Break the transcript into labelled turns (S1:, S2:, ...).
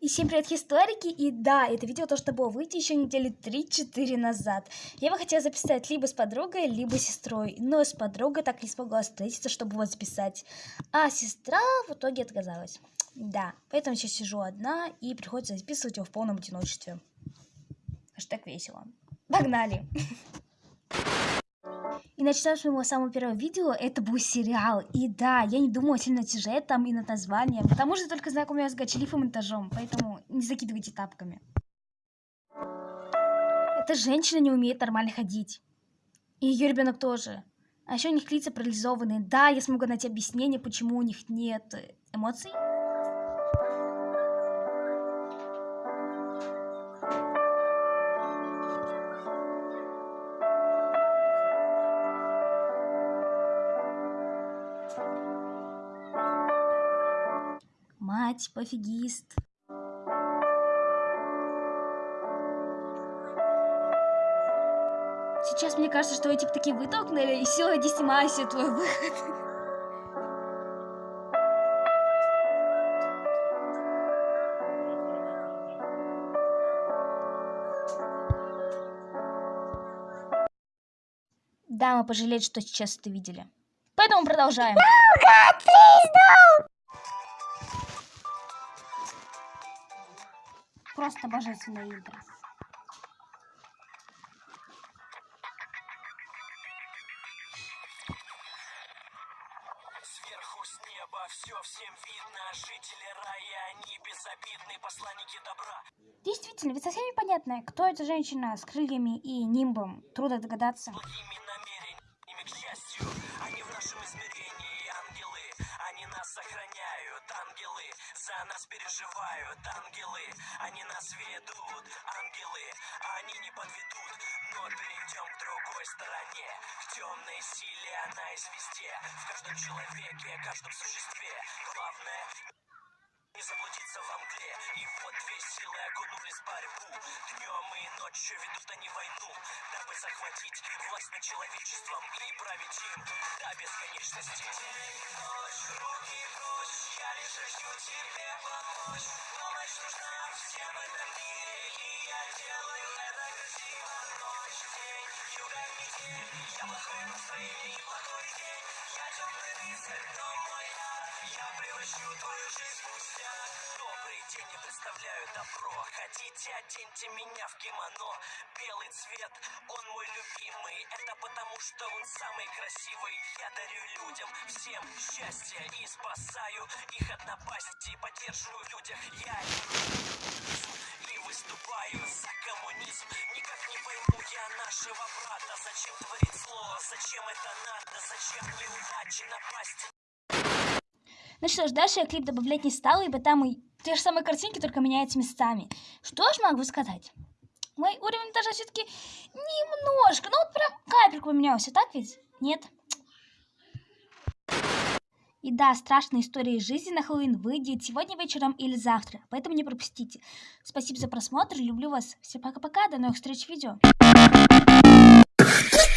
S1: И всем привет, историки! И да, это видео то, что было выйти еще недели 3-4 назад. Я бы хотела записать либо с подругой, либо с сестрой. Но с подругой так не смогла встретиться, чтобы вот записать. А сестра в итоге отказалась. Да, поэтому сейчас сижу одна и приходится записывать его в полном одиночестве. Аж так весело. Погнали! И начнем с моего самого первого видео, это был сериал. И да, я не думала сильно над сюжетом и над названием, потому что только знакомая с гачлифом этажом, поэтому не закидывайте тапками. Эта женщина не умеет нормально ходить. И ее ребенок тоже. А еще у них лица парализованные. Да, я смогу найти объяснение, почему у них нет эмоций. Мать, пофигист. Сейчас мне кажется, что эти такие вытолкнули, и все, иди снимайся, твой выход. Да, мы пожалеем, что сейчас это видели. Поэтому продолжаем. Просто божественное интро.
S2: Сверху с неба все всем видно. Жители рая, они безобидные посланники добра.
S1: Действительно, ведь совсем непонятно, кто эта женщина с крыльями и нимбом. Трудно догадаться.
S2: Благими намерениями, к счастью, они в нашем измерении ангелы. Они нас сохраняют, ангелы. За нас переживают, ангелы. Нас ведут, ангелы. Они не подведут, но перейдем к другой стороне. К темной силе она есть везде. В каждом человеке, каждом существе. Главное не заблудиться во мгле И вот две силы окунулись в борьбу Днем и ночью ведут они войну Дабы захватить власть над человечеством И править им до бесконечности День и ночь, руки прочь Я лишь хочу тебе помочь Я настроение и плохой день Я темный рыцарь, но мой Я превращу твою жизнь в Добрый день, я представляю добро Хотите, оденьте меня в кимоно Белый цвет, он мой любимый Это потому, что он самый красивый Я дарю людям всем счастье И спасаю их от напасти я нашего брата Зачем творить зло, зачем это надо Зачем неудачи напасть
S1: Ну что ж, дальше я клип добавлять не стала, ибо там и те же самые картинки, только меняются местами. Что ж могу сказать? Мой уровень даже все-таки немножко, ну вот прям капельку поменялся, так ведь? Нет? И да, страшная история из жизни на Хэллоуин выйдет сегодня вечером или завтра, поэтому не пропустите. Спасибо за просмотр, люблю вас. Всем пока-пока, до новых встреч в видео. you